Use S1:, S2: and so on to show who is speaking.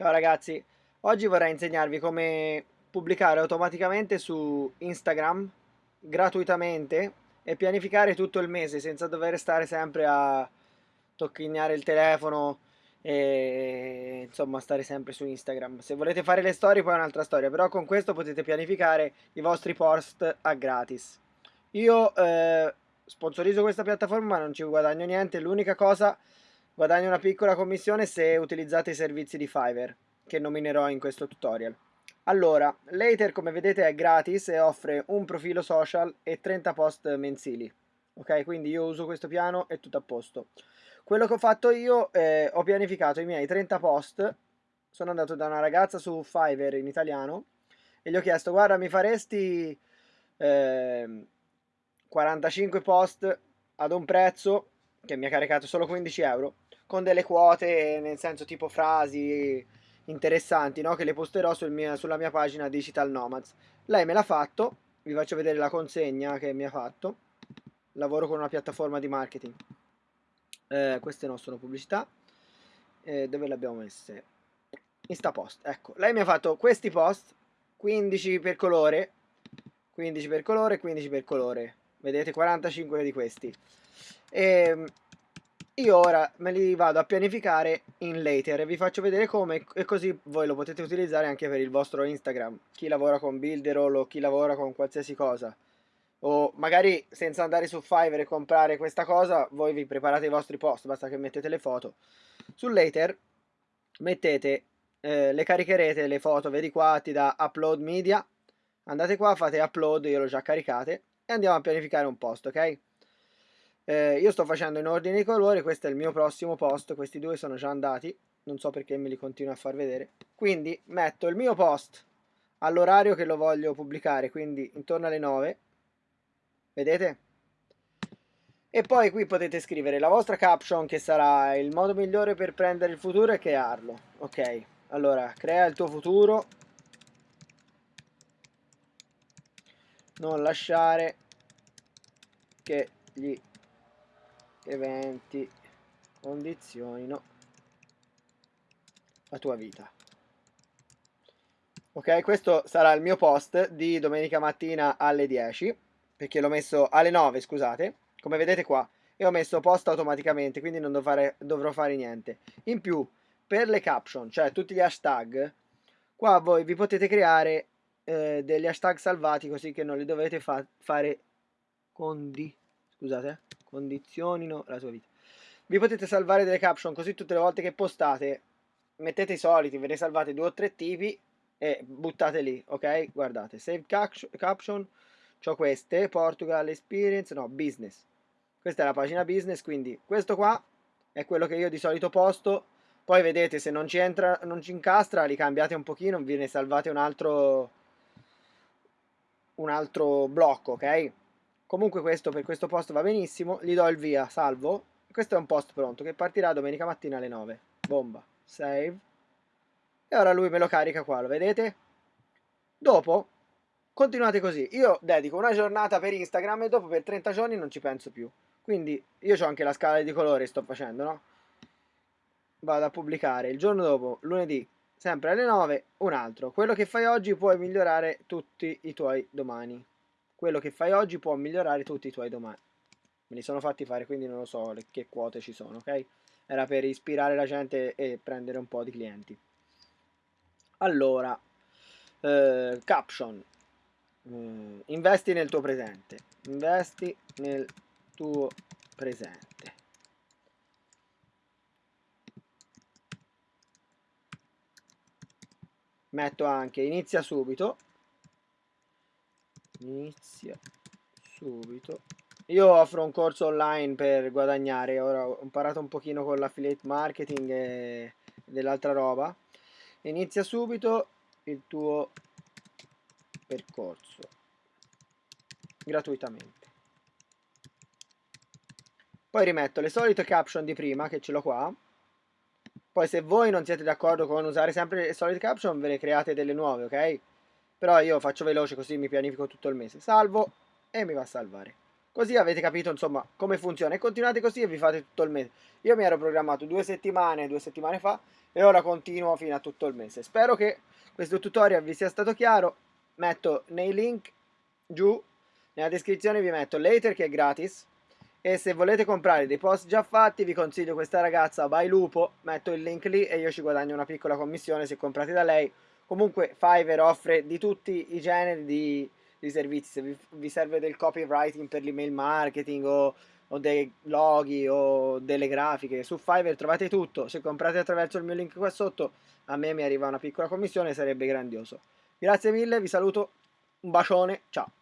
S1: Ciao ragazzi, oggi vorrei insegnarvi come pubblicare automaticamente su Instagram gratuitamente e pianificare tutto il mese senza dover stare sempre a tocchignare il telefono e insomma stare sempre su Instagram. Se volete fare le storie poi è un'altra storia, però con questo potete pianificare i vostri post a gratis. Io eh, sponsorizzo questa piattaforma ma non ci guadagno niente, l'unica cosa Guadagno una piccola commissione se utilizzate i servizi di Fiverr, che nominerò in questo tutorial. Allora, Later come vedete è gratis e offre un profilo social e 30 post mensili. Ok, quindi io uso questo piano e tutto a posto. Quello che ho fatto io, eh, ho pianificato i miei 30 post, sono andato da una ragazza su Fiverr in italiano e gli ho chiesto guarda mi faresti eh, 45 post ad un prezzo che mi ha caricato solo 15 euro con delle quote, nel senso tipo frasi interessanti, no? Che le posterò sul mio, sulla mia pagina Digital Nomads. Lei me l'ha fatto, vi faccio vedere la consegna che mi ha fatto. Lavoro con una piattaforma di marketing. Eh, queste non sono pubblicità. Eh, dove le abbiamo messe? Instapost, ecco. Lei mi ha fatto questi post, 15 per colore, 15 per colore, 15 per colore. Vedete, 45 di questi. E ehm, io ora me li vado a pianificare in later e vi faccio vedere come e così voi lo potete utilizzare anche per il vostro Instagram. Chi lavora con Builderall o chi lavora con qualsiasi cosa. O magari senza andare su Fiverr e comprare questa cosa, voi vi preparate i vostri post, basta che mettete le foto. Su later mettete, eh, le caricherete le foto, vedi qua ti da upload media. Andate qua, fate upload, io l'ho già caricate e andiamo a pianificare un post, ok? Eh, io sto facendo in ordine di colori, questo è il mio prossimo post, questi due sono già andati, non so perché me li continuo a far vedere. Quindi metto il mio post all'orario che lo voglio pubblicare, quindi intorno alle 9, vedete? E poi qui potete scrivere la vostra caption che sarà il modo migliore per prendere il futuro e crearlo. Ok, allora crea il tuo futuro. Non lasciare che gli eventi condizionino la tua vita. Ok, questo sarà il mio post di domenica mattina alle 10, perché l'ho messo alle 9, scusate, come vedete qua, e ho messo post automaticamente, quindi non fare, dovrò fare niente. In più, per le caption, cioè tutti gli hashtag, qua voi vi potete creare eh, degli hashtag salvati così che non li dovete fa fare condi, scusate, condizionino la tua vita. Vi potete salvare delle caption così tutte le volte che postate mettete i soliti, ve ne salvate due o tre tipi e buttate lì, ok? Guardate, save caption, ho queste, Portugal Experience, no, business. Questa è la pagina business, quindi questo qua è quello che io di solito posto. Poi vedete, se non ci entra, non ci incastra, li cambiate un pochino, vi ne salvate un altro un altro blocco, ok? Comunque questo per questo post va benissimo, gli do il via, salvo. Questo è un post pronto che partirà domenica mattina alle 9. Bomba, save. E ora lui me lo carica qua, lo vedete? Dopo continuate così. Io dedico una giornata per Instagram e dopo per 30 giorni non ci penso più. Quindi io ho anche la scala di colori sto facendo, no? Vado a pubblicare il giorno dopo, lunedì, sempre alle 9, un altro. Quello che fai oggi puoi migliorare tutti i tuoi domani quello che fai oggi può migliorare tutti i tuoi domani. Me li sono fatti fare, quindi non lo so che quote ci sono, ok? Era per ispirare la gente e prendere un po' di clienti. Allora, eh, caption. Eh, investi nel tuo presente. Investi nel tuo presente. Metto anche inizia subito. Inizia subito. Io offro un corso online per guadagnare. Ora ho imparato un pochino con l'affiliate marketing e dell'altra roba. Inizia subito il tuo percorso. Gratuitamente. Poi rimetto le solite caption di prima che ce l'ho qua poi se voi non siete d'accordo con usare sempre le solite caption ve ne create delle nuove ok però io faccio veloce così mi pianifico tutto il mese. Salvo e mi va a salvare. Così avete capito insomma come funziona e continuate così e vi fate tutto il mese. Io mi ero programmato due settimane, due settimane fa e ora continuo fino a tutto il mese. Spero che questo tutorial vi sia stato chiaro. Metto nei link giù, nella descrizione vi metto Later che è gratis e se volete comprare dei post già fatti vi consiglio questa ragazza By Lupo, metto il link lì e io ci guadagno una piccola commissione se comprate da lei. Comunque Fiverr offre di tutti i generi di di servizi, se vi, vi serve del copywriting per l'email marketing o, o, dei loghi o delle grafiche, su Fiverr trovate tutto, se comprate attraverso il mio link qua sotto a me mi arriva una piccola commissione, sarebbe grandioso. Grazie mille, vi saluto, un bacione, ciao!